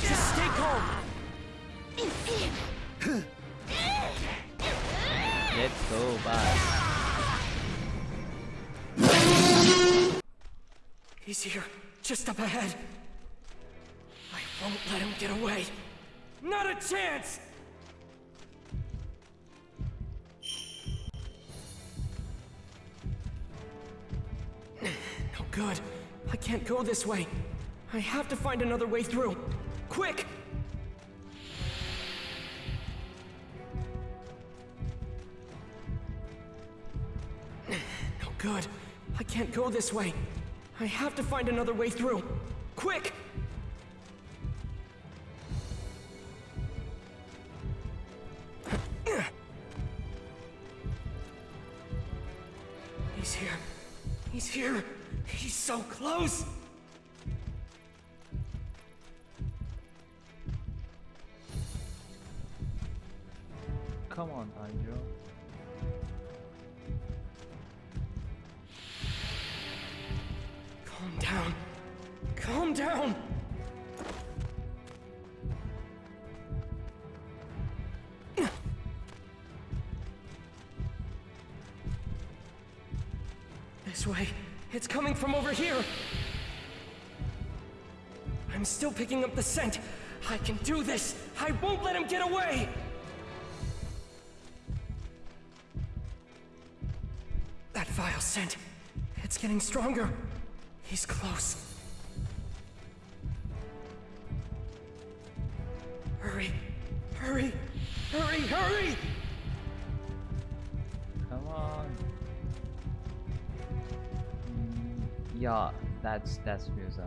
Just stay calm. Let's go, bye. He's here, just up ahead. I won't let him get away. Not a chance! No good. I can't go this way. I have to find another way through. Quick! No good. I can't go this way. I have to find another way through. Quick! He's here. He's here. He's so close. Down. Calm down. This way. It's coming from over here. I'm still picking up the scent. I can do this. I won't let him get away. That vile scent. It's getting stronger. He's close. Hurry. Hurry. Hurry, hurry! Come on. Mm, yeah, that's that's Musa.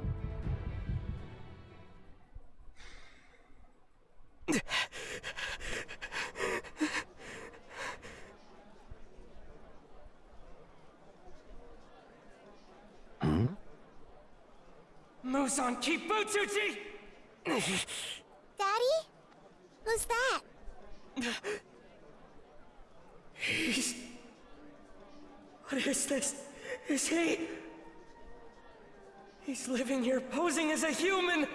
Muzan Kibutsuji! Daddy? Who's that? He's... What is this? Is he... He's living here posing as a human!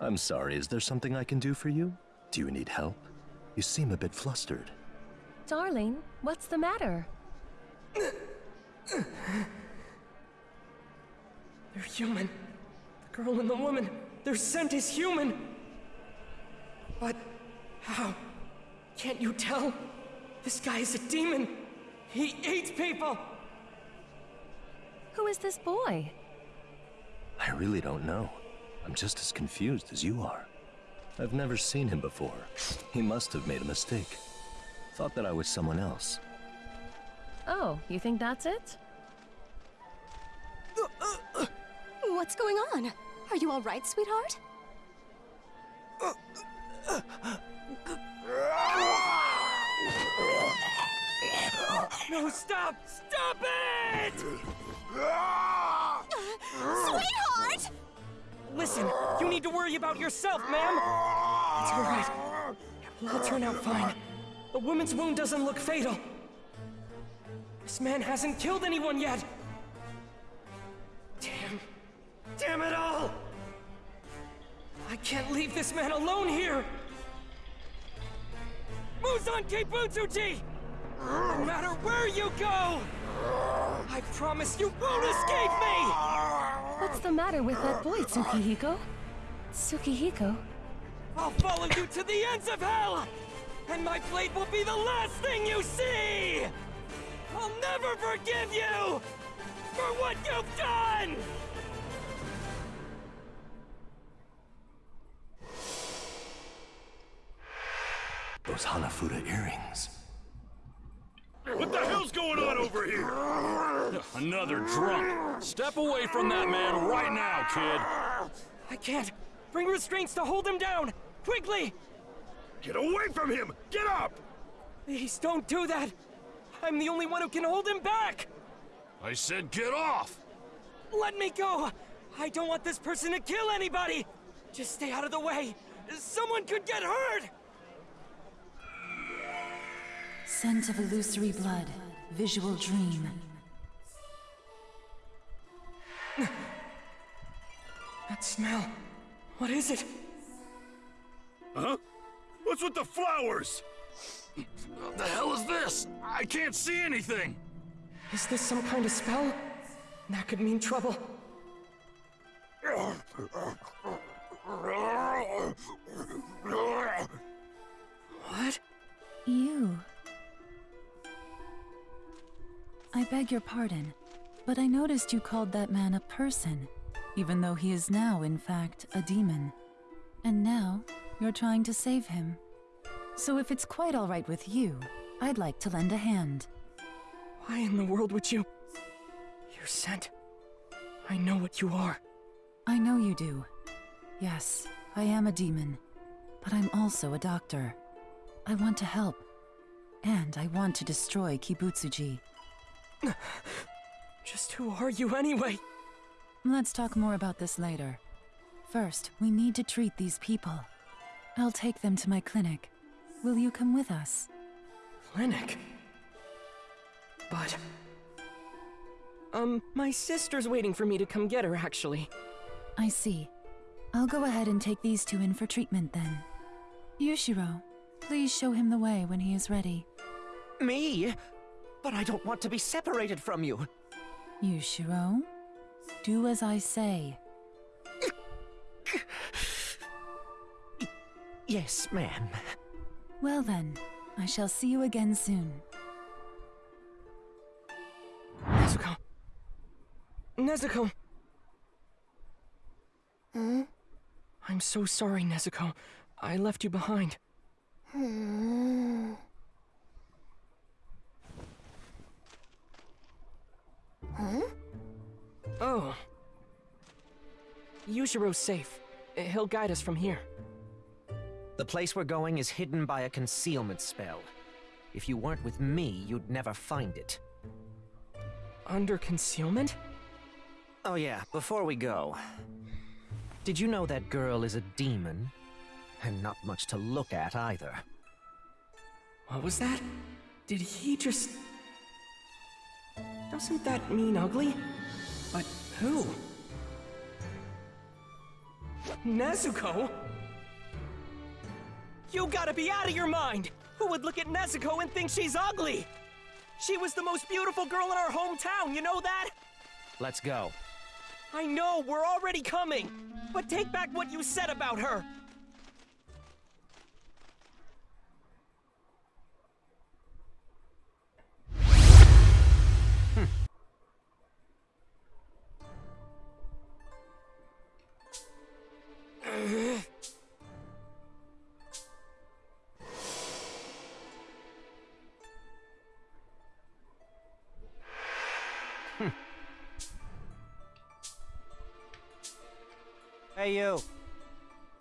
I'm sorry, is there something I can do for you? Do you need help? You seem a bit flustered. Darling, what's the matter? human. The girl and the woman, their scent is human. But how? Can't you tell? This guy is a demon. He eats people. Who is this boy? I really don't know. I'm just as confused as you are. I've never seen him before. He must have made a mistake. Thought that I was someone else. Oh, you think that's it? What's going on? Are you all right, sweetheart? No, stop! Stop it! Sweetheart! Listen, you need to worry about yourself, ma'am. It's all right. It will all turn out fine. The woman's wound doesn't look fatal. This man hasn't killed anyone yet. Damn. It all! I can't leave this man alone here! Muzan Kibutsuji! No matter where you go! I promise you won't escape me! What's the matter with that boy, Tsukihiko? Tsukihiko? I'll follow you to the ends of hell! And my blade will be the last thing you see! I'll never forgive you! For what you've done! Those Hanafuda earrings. What the hell's going on over here? Another drunk. Step away from that man right now, kid. I can't! Bring restraints to hold him down! Quickly! Get away from him! Get up! Please don't do that! I'm the only one who can hold him back! I said get off! Let me go! I don't want this person to kill anybody! Just stay out of the way! Someone could get hurt! Scent of illusory blood. Visual dream. That smell. What is it? Huh? What's with the flowers? What the hell is this? I can't see anything. Is this some kind of spell? That could mean trouble. What? You. I beg your pardon, but I noticed you called that man a person, even though he is now, in fact, a demon. And now, you're trying to save him. So if it's quite alright with you, I'd like to lend a hand. Why in the world would you? You're scent. I know what you are. I know you do. Yes, I am a demon. But I'm also a doctor. I want to help. And I want to destroy Kibutsuji. Just who are you anyway? Let's talk more about this later. First, we need to treat these people. I'll take them to my clinic. Will you come with us? Clinic? But... Um, my sister's waiting for me to come get her, actually. I see. I'll go ahead and take these two in for treatment then. Yushiro, please show him the way when he is ready. Me? But I don't want to be separated from you. Yushiro, do as I say. Yes, ma'am. Well then, I shall see you again soon. Nezuko. Nezuko! Hmm? I'm so sorry, Nezuko. I left you behind. Hmm? Oh. Yushiro's safe. He'll guide us from here. The place we're going is hidden by a concealment spell. If you weren't with me, you'd never find it. Under concealment? Oh yeah, before we go. Did you know that girl is a demon? And not much to look at either. What was that? Did he just... Doesn't that mean ugly? But who? Nezuko? You gotta be out of your mind! Who would look at Nezuko and think she's ugly? She was the most beautiful girl in our hometown, you know that? Let's go. I know, we're already coming! But take back what you said about her! Hey, you.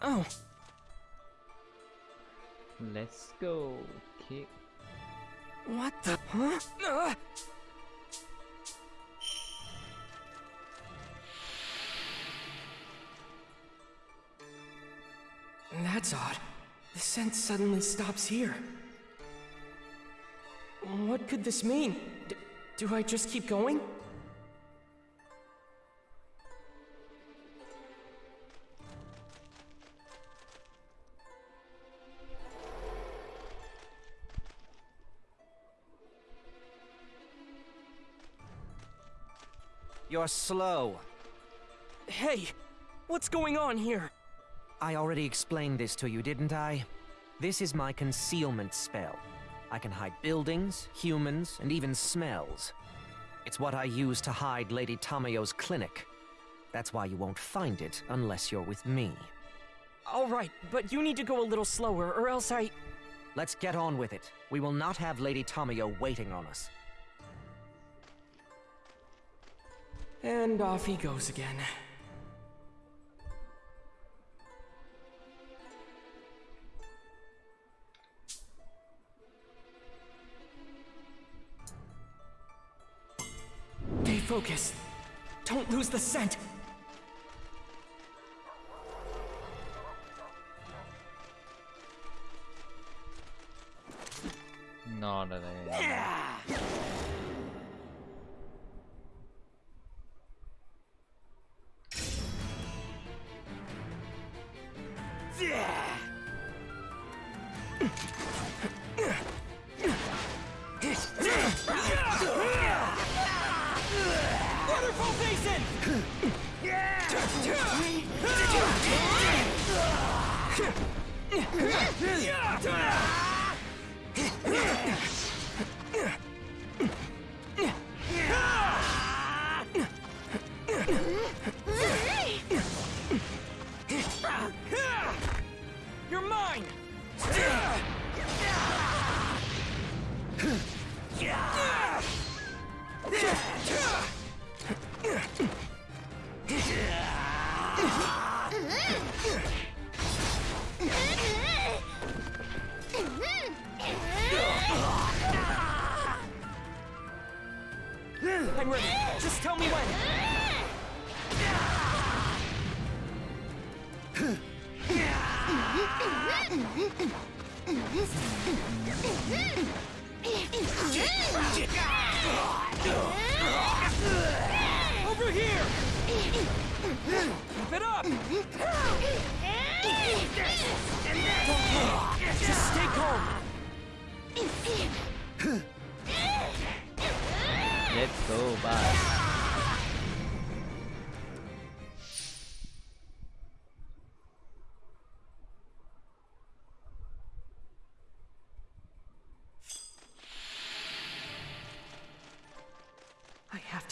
Oh, Let's go. Kick. what the... Huh? Ugh. That's odd. The scent suddenly stops here. What could this mean? D do I just keep going? You're slow. Hey, what's going on here? I already explained this to you, didn't I? This is my concealment spell. I can hide buildings, humans, and even smells. It's what I use to hide Lady Tamayo's clinic. That's why you won't find it unless you're with me. All right, but you need to go a little slower, or else I... Let's get on with it. We will not have Lady Tamayo waiting on us. And off he goes again. Stay focused. Don't lose the scent. Not a You're tell me when.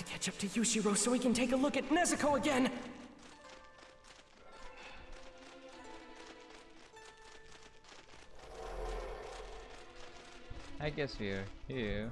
to catch up to Yushiro so he can take a look at Nezuko again. I guess we're here.